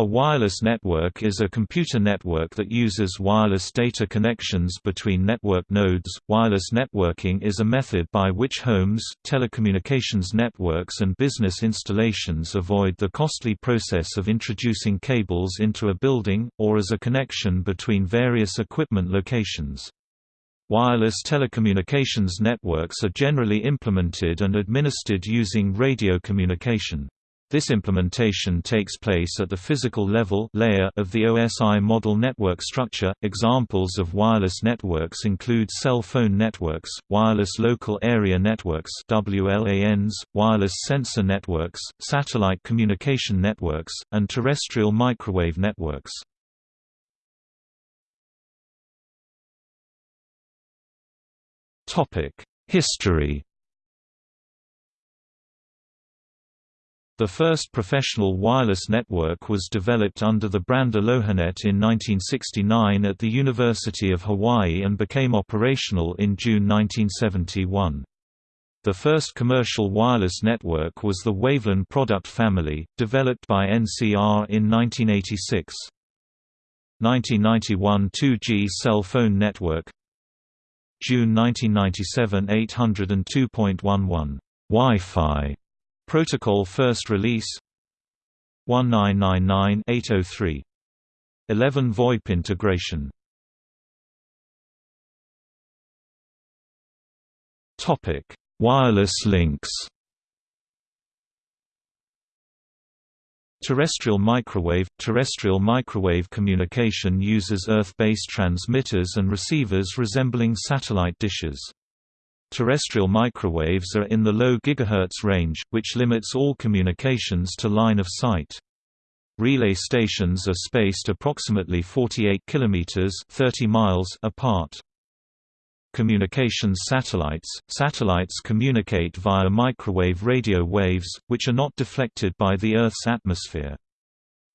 A wireless network is a computer network that uses wireless data connections between network nodes. Wireless networking is a method by which homes, telecommunications networks, and business installations avoid the costly process of introducing cables into a building, or as a connection between various equipment locations. Wireless telecommunications networks are generally implemented and administered using radio communication. This implementation takes place at the physical level layer of the OSI model network structure. Examples of wireless networks include cell phone networks, wireless local area networks (WLANs), wireless sensor networks, satellite communication networks, and terrestrial microwave networks. Topic: History The first professional wireless network was developed under the brand Alohanet in 1969 at the University of Hawaii and became operational in June 1971. The first commercial wireless network was the Wavelan product family, developed by NCR in 1986. 1991 2G cell phone network June 1997 802.11 Wi-Fi Protocol first release 1999-803 11 VoIP integration Topic: Wireless links. Terrestrial microwave – Terrestrial microwave communication uses Earth-based transmitters and receivers resembling satellite dishes. Terrestrial microwaves are in the low gigahertz range, which limits all communications to line of sight. Relay stations are spaced approximately 48 kilometers (30 miles) apart. Communications satellites – Satellites communicate via microwave radio waves, which are not deflected by the Earth's atmosphere.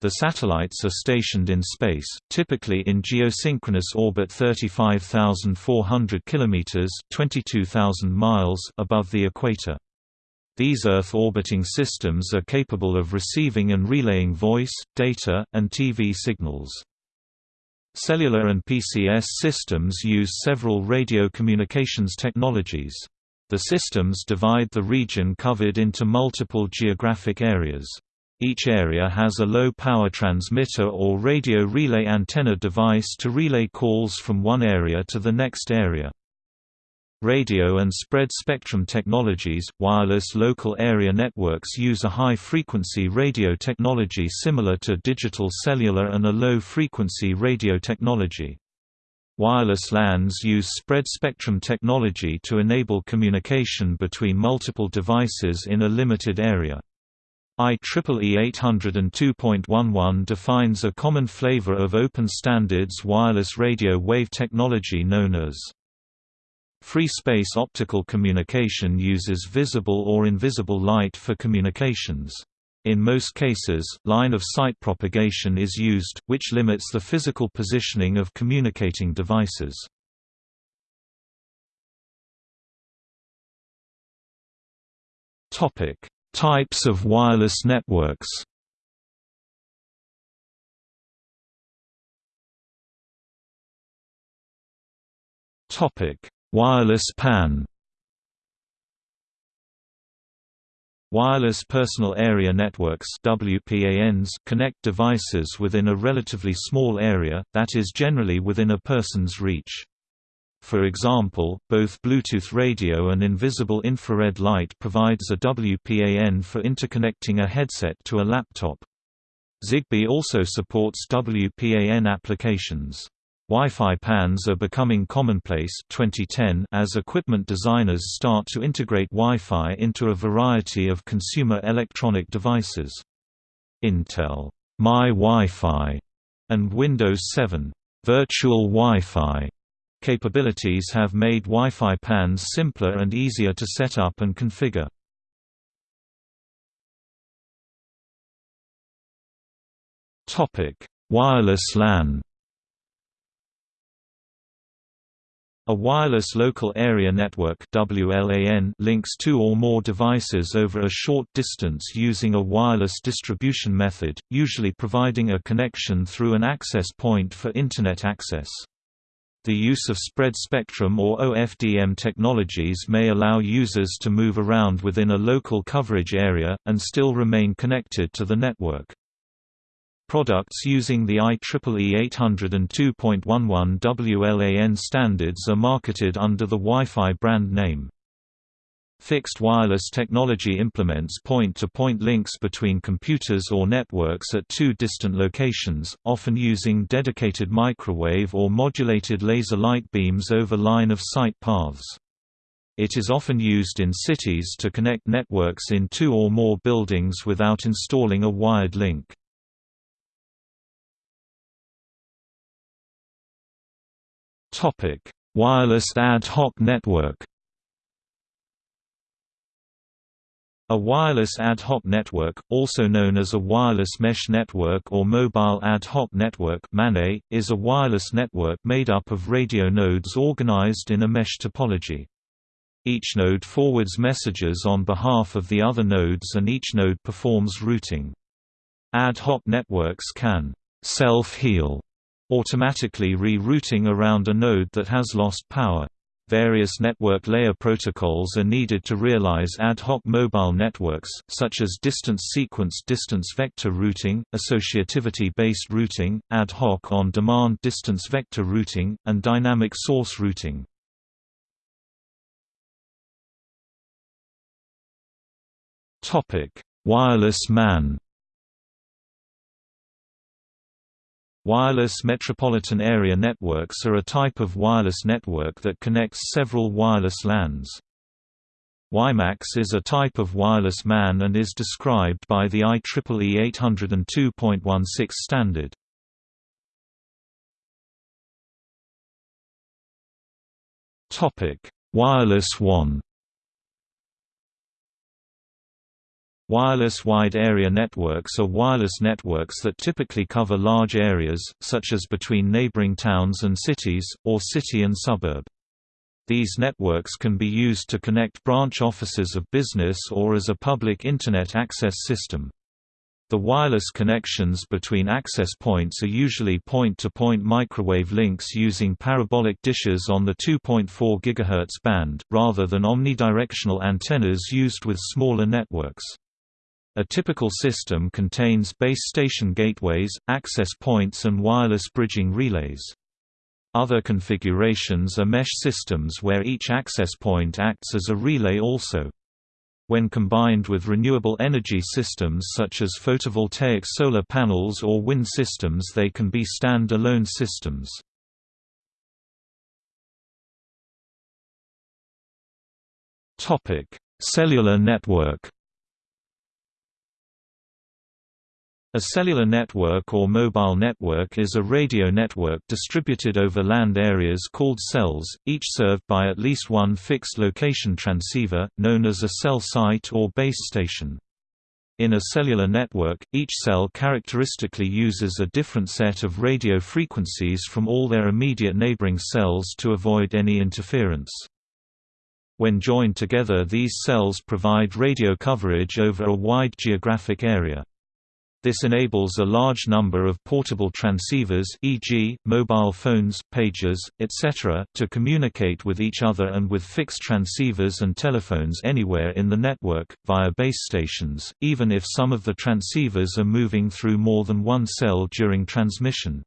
The satellites are stationed in space, typically in geosynchronous orbit 35,400 km (22,000 miles) above the equator. These Earth-orbiting systems are capable of receiving and relaying voice, data, and TV signals. Cellular and PCS systems use several radio communications technologies. The systems divide the region covered into multiple geographic areas. Each area has a low-power transmitter or radio relay antenna device to relay calls from one area to the next area. Radio and spread spectrum technologies, wireless local area networks use a high-frequency radio technology similar to digital cellular and a low-frequency radio technology. Wireless LANs use spread spectrum technology to enable communication between multiple devices in a limited area. IEEE 802.11 defines a common flavor of open standards wireless radio wave technology known as Free space optical communication uses visible or invisible light for communications. In most cases, line-of-sight propagation is used, which limits the physical positioning of communicating devices. Topic: Types of wireless networks Wireless PAN Wireless Personal Area Networks WPANs connect devices within a relatively small area, that is generally within a person's reach. For example, both Bluetooth radio and invisible infrared light provides a WPAN for interconnecting a headset to a laptop. Zigbee also supports WPAN applications. Wi-Fi PANs are becoming commonplace 2010 as equipment designers start to integrate Wi-Fi into a variety of consumer electronic devices. Intel My Wi-Fi and Windows 7 Virtual Wi-Fi Capabilities have made Wi-Fi PANs simpler and easier to set up and configure. Wireless LAN. A wireless local area network WLAN links two or more devices over a short distance using a wireless distribution method, usually providing a connection through an access point for Internet access. The use of spread spectrum or OFDM technologies may allow users to move around within a local coverage area, and still remain connected to the network. Products using the IEEE 802.11 WLAN standards are marketed under the Wi-Fi brand name. Fixed wireless technology implements point-to-point -point links between computers or networks at two distant locations, often using dedicated microwave or modulated laser light beams over line-of-sight paths. It is often used in cities to connect networks in two or more buildings without installing a wired link. Wireless ad hoc network. A wireless ad hoc network, also known as a wireless mesh network or mobile ad hoc network is a wireless network made up of radio nodes organized in a mesh topology. Each node forwards messages on behalf of the other nodes and each node performs routing. Ad hoc networks can self-heal automatically re-routing around a node that has lost power. Various network layer protocols are needed to realize ad hoc mobile networks, such as distance sequence distance vector routing, associativity-based routing, ad hoc on-demand distance vector routing, and dynamic source routing. Wireless MAN Wireless metropolitan area networks are a type of wireless network that connects several wireless LANs. WiMAX is a type of wireless MAN and is described by the IEEE 802.16 standard. Wireless WAN Wireless wide area networks are wireless networks that typically cover large areas, such as between neighboring towns and cities, or city and suburb. These networks can be used to connect branch offices of business or as a public Internet access system. The wireless connections between access points are usually point-to-point -point microwave links using parabolic dishes on the 2.4 GHz band, rather than omnidirectional antennas used with smaller networks. A typical system contains base station gateways, access points and wireless bridging relays. Other configurations are mesh systems where each access point acts as a relay also. When combined with renewable energy systems such as photovoltaic solar panels or wind systems they can be stand-alone systems. Cellular network A cellular network or mobile network is a radio network distributed over land areas called cells, each served by at least one fixed location transceiver, known as a cell site or base station. In a cellular network, each cell characteristically uses a different set of radio frequencies from all their immediate neighboring cells to avoid any interference. When joined together these cells provide radio coverage over a wide geographic area. This enables a large number of portable transceivers e.g., mobile phones, pagers, etc., to communicate with each other and with fixed transceivers and telephones anywhere in the network, via base stations, even if some of the transceivers are moving through more than one cell during transmission.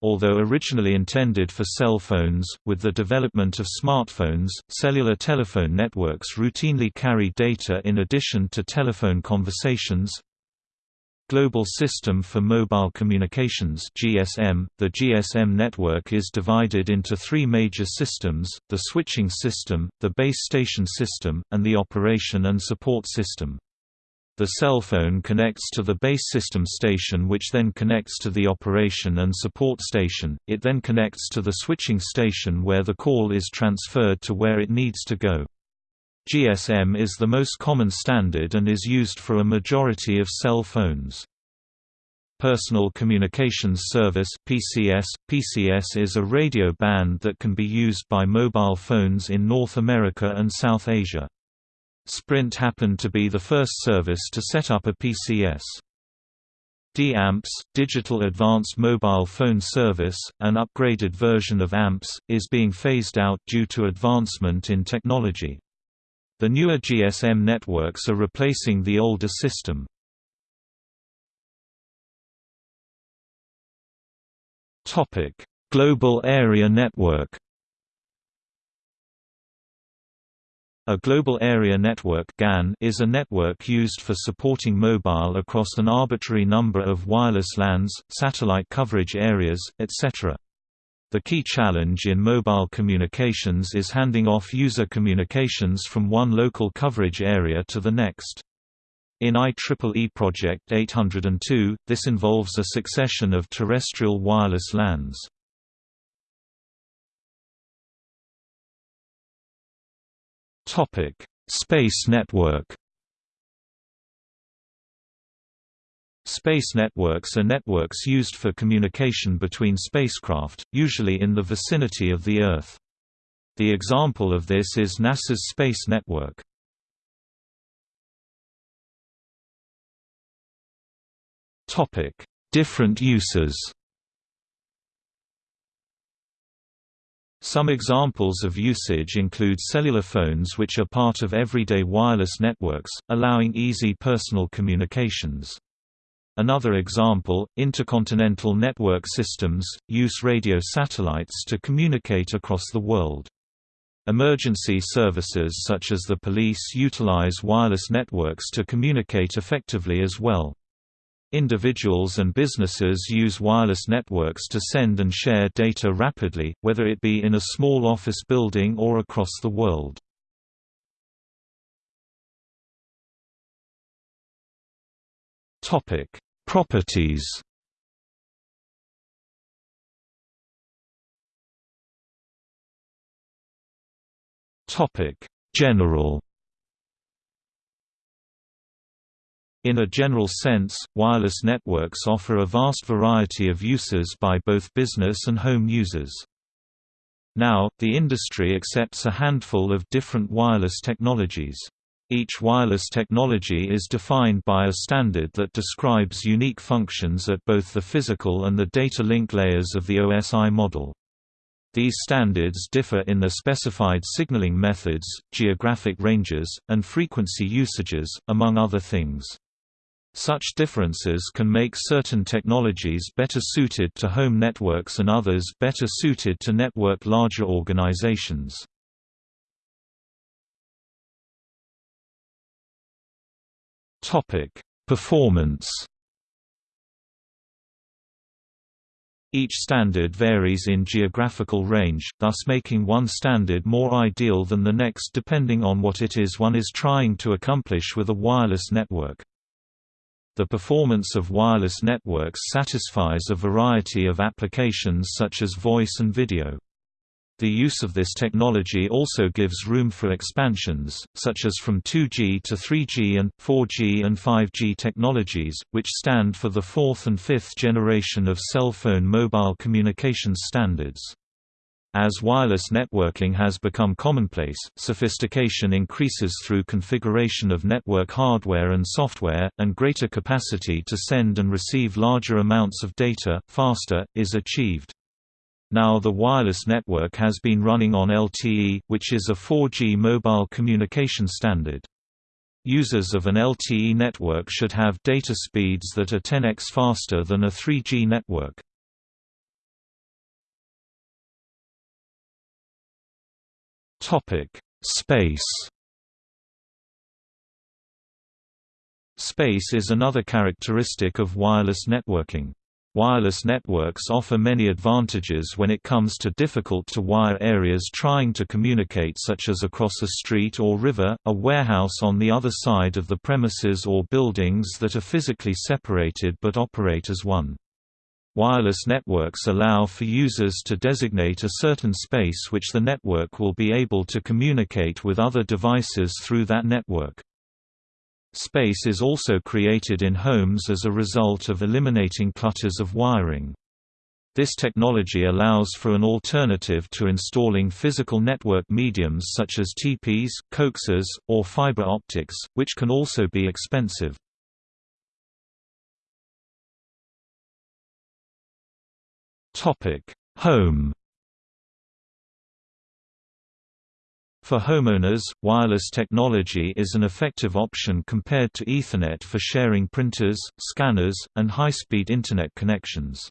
Although originally intended for cell phones, with the development of smartphones, cellular telephone networks routinely carry data in addition to telephone conversations, Global System for Mobile Communications GSM. .The GSM network is divided into three major systems, the switching system, the base station system, and the operation and support system. The cell phone connects to the base system station which then connects to the operation and support station, it then connects to the switching station where the call is transferred to where it needs to go. GSM is the most common standard and is used for a majority of cell phones. Personal Communications Service (PCS). PCS is a radio band that can be used by mobile phones in North America and South Asia. Sprint happened to be the first service to set up a PCS. D-AMPS, Digital Advanced Mobile Phone Service, an upgraded version of AMPS, is being phased out due to advancement in technology. The newer GSM networks are replacing the older system. Topic: Global Area Network A Global Area Network (GAN) is a network used for supporting mobile across an arbitrary number of wireless LANs, satellite coverage areas, etc. The key challenge in mobile communications is handing off user communications from one local coverage area to the next. In IEEE Project 802, this involves a succession of terrestrial wireless LANs. Space network. Space networks are networks used for communication between spacecraft, usually in the vicinity of the Earth. The example of this is NASA's Space Network. Topic: Different uses. Some examples of usage include cellular phones which are part of everyday wireless networks, allowing easy personal communications. Another example, intercontinental network systems, use radio satellites to communicate across the world. Emergency services such as the police utilize wireless networks to communicate effectively as well. Individuals and businesses use wireless networks to send and share data rapidly, whether it be in a small office building or across the world. Topic: Properties. Topic: General In a general sense, wireless networks offer a vast variety of uses by both business and home users. Now, the industry accepts a handful of different wireless technologies. Each wireless technology is defined by a standard that describes unique functions at both the physical and the data link layers of the OSI model. These standards differ in their specified signaling methods, geographic ranges, and frequency usages, among other things. Such differences can make certain technologies better suited to home networks and others better suited to network larger organizations. Topic: Performance. Each standard varies in geographical range, thus making one standard more ideal than the next depending on what it is one is trying to accomplish with a wireless network. The performance of wireless networks satisfies a variety of applications such as voice and video. The use of this technology also gives room for expansions, such as from 2G to 3G and, 4G and 5G technologies, which stand for the fourth and fifth generation of cell phone mobile communications standards. As wireless networking has become commonplace, sophistication increases through configuration of network hardware and software, and greater capacity to send and receive larger amounts of data, faster, is achieved. Now the wireless network has been running on LTE, which is a 4G mobile communication standard. Users of an LTE network should have data speeds that are 10x faster than a 3G network. Topic: Space. Space is another characteristic of wireless networking. Wireless networks offer many advantages when it comes to difficult-to-wire areas trying to communicate such as across a street or river, a warehouse on the other side of the premises or buildings that are physically separated but operate as one. Wireless networks allow for users to designate a certain space which the network will be able to communicate with other devices through that network. Space is also created in homes as a result of eliminating clutters of wiring. This technology allows for an alternative to installing physical network mediums such as TPs, coaxes, or fiber optics, which can also be expensive. Home For homeowners, wireless technology is an effective option compared to Ethernet for sharing printers, scanners, and high-speed Internet connections.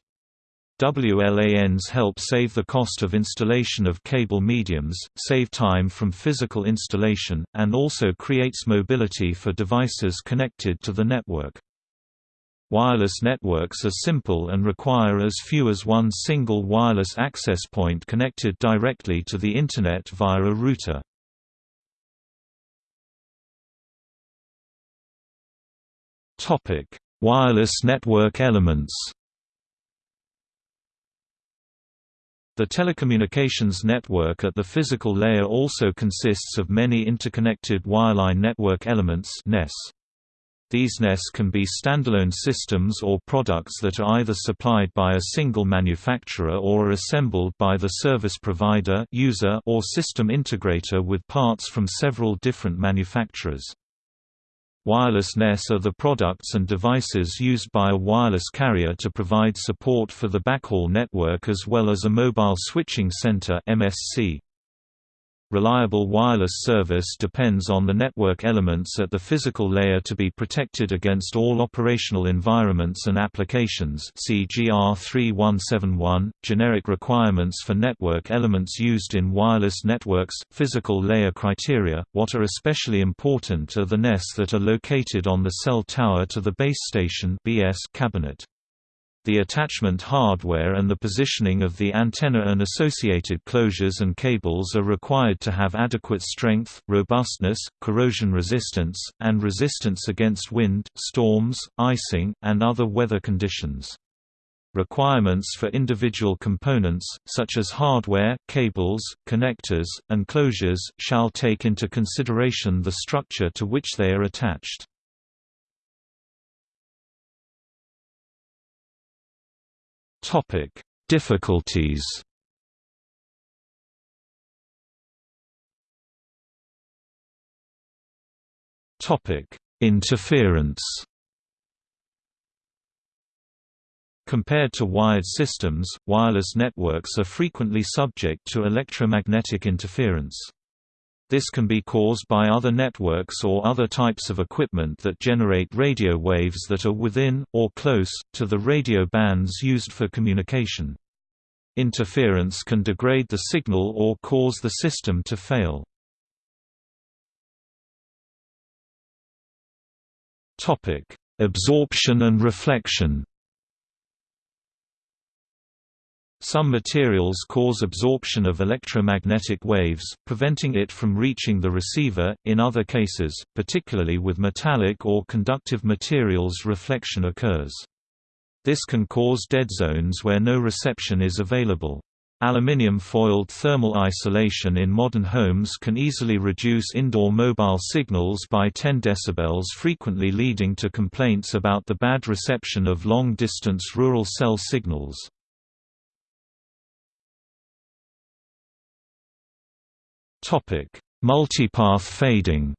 WLANs help save the cost of installation of cable mediums, save time from physical installation, and also creates mobility for devices connected to the network. Wireless networks are simple and require as few as one single wireless access point connected directly to the Internet via a router. Wireless network elements The telecommunications network at the physical layer also consists of many interconnected wireline network elements NES. These NES can be standalone systems or products that are either supplied by a single manufacturer or are assembled by the service provider user or system integrator with parts from several different manufacturers. Wireless NES are the products and devices used by a wireless carrier to provide support for the backhaul network as well as a mobile switching center MSC. Reliable wireless service depends on the network elements at the physical layer to be protected against all operational environments and applications see GR 3171, generic requirements for network elements used in wireless networks, physical layer criteria. What are especially important are the NES that are located on the cell tower to the base station BS cabinet. The attachment hardware and the positioning of the antenna and associated closures and cables are required to have adequate strength, robustness, corrosion resistance, and resistance against wind, storms, icing, and other weather conditions. Requirements for individual components, such as hardware, cables, connectors, and closures, shall take into consideration the structure to which they are attached. Topic: Difficulties. Topic: Interference. Compared to wired systems, wireless networks are frequently subject to electromagnetic interference. This can be caused by other networks or other types of equipment that generate radio waves that are within, or close, to the radio bands used for communication. Interference can degrade the signal or cause the system to fail. Absorption and reflection Some materials cause absorption of electromagnetic waves, preventing it from reaching the receiver, in other cases, particularly with metallic or conductive materials reflection occurs. This can cause dead zones where no reception is available. Aluminium foiled thermal isolation in modern homes can easily reduce indoor mobile signals by 10 dB frequently leading to complaints about the bad reception of long-distance rural cell signals. Multipath fading.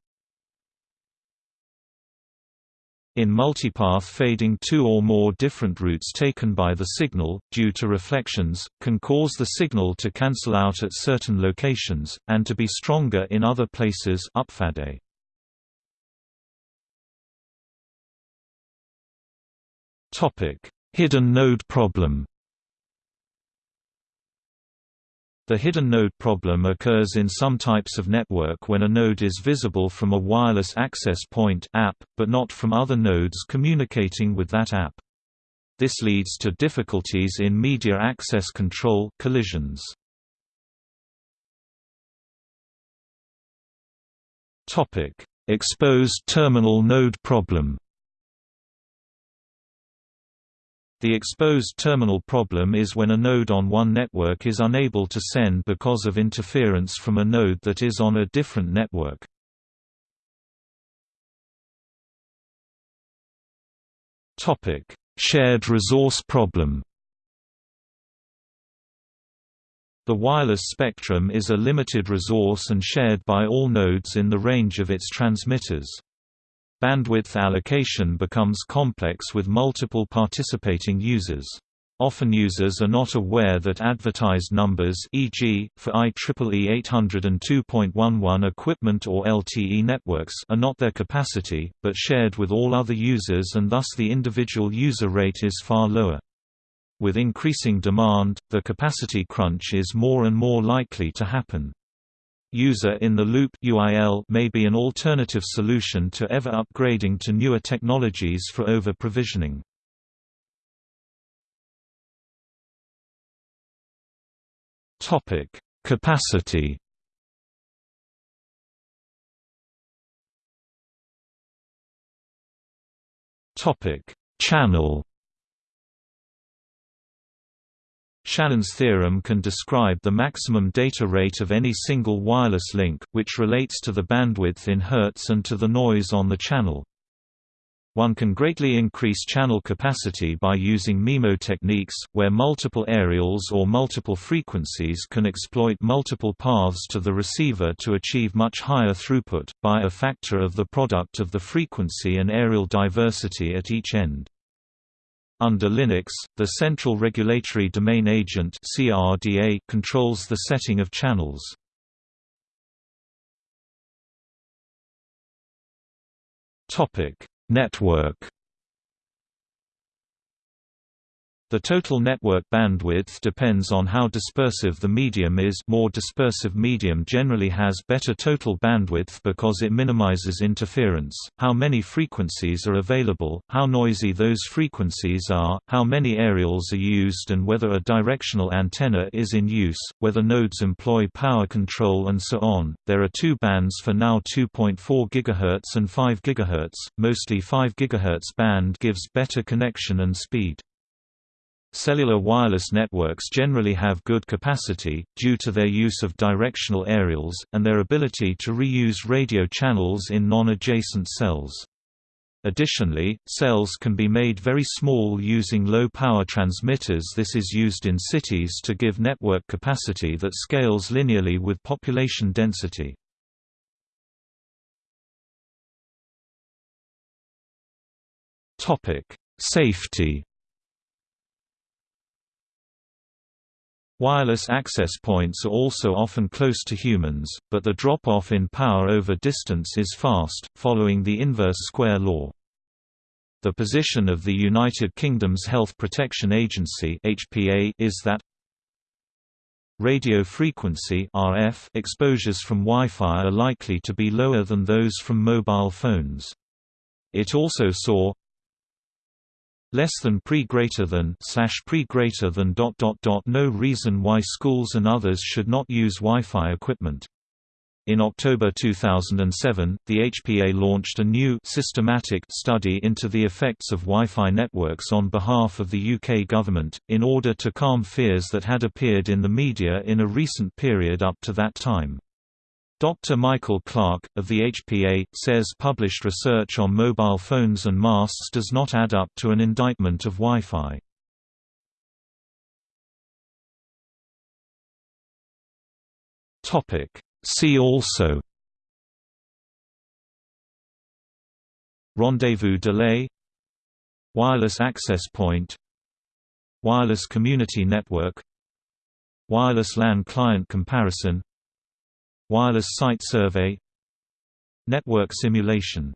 In multipath fading two or more different routes taken by the signal, due to reflections, can cause the signal to cancel out at certain locations, and to be stronger in other places upfade. Hidden node problem The hidden node problem occurs in some types of network when a node is visible from a wireless access point AP, but not from other nodes communicating with that AP. This leads to difficulties in media access control collisions. Exposed terminal node problem The exposed terminal problem is when a node on one network is unable to send because of interference from a node that is on a different network. Topic: Shared resource problem The wireless spectrum is a limited resource and shared by all nodes in the range of its transmitters. Bandwidth allocation becomes complex with multiple participating users. Often users are not aware that advertised numbers e.g., for IEEE 802.11 equipment or LTE networks are not their capacity, but shared with all other users and thus the individual user rate is far lower. With increasing demand, the capacity crunch is more and more likely to happen. User-in-the-loop UIL may be an alternative solution to ever upgrading to newer technologies for over-provisioning. Topic: Capacity. Topic: Channel. Shannon's theorem can describe the maximum data rate of any single wireless link, which relates to the bandwidth in Hertz and to the noise on the channel. One can greatly increase channel capacity by using MIMO techniques, where multiple aerials or multiple frequencies can exploit multiple paths to the receiver to achieve much higher throughput, by a factor of the product of the frequency and aerial diversity at each end. Under Linux, the Central Regulatory Domain Agent (CRDA) controls the setting of channels. Topic Network The total network bandwidth depends on how dispersive the medium is more dispersive medium generally has better total bandwidth because it minimizes interference, how many frequencies are available, how noisy those frequencies are, how many aerials are used and whether a directional antenna is in use, whether nodes employ power control and so on. There are two bands for now 2.4 GHz and 5 GHz, mostly 5 GHz band gives better connection and speed. Cellular wireless networks generally have good capacity, due to their use of directional aerials, and their ability to reuse radio channels in non-adjacent cells. Additionally, cells can be made very small using low-power transmitters this is used in cities to give network capacity that scales linearly with population density. Safety Wireless access points are also often close to humans, but the drop-off in power over distance is fast, following the inverse square law. The position of the United Kingdom's Health Protection Agency (HPA) is that radio frequency (RF) exposures from Wi-Fi are likely to be lower than those from mobile phones. It also saw less than pre greater than slash pre greater than dot dot dot no reason why schools and others should not use Wi-Fi equipment. In October 2007, the HPA launched a new systematic study into the effects of Wi-Fi networks on behalf of the UK government, in order to calm fears that had appeared in the media in a recent period up to that time. Dr. Michael Clark, of the HPA, says published research on mobile phones and masts does not add up to an indictment of Wi-Fi. See also Rendezvous delay Wireless access point Wireless community network Wireless LAN client comparison Wireless Site Survey Network simulation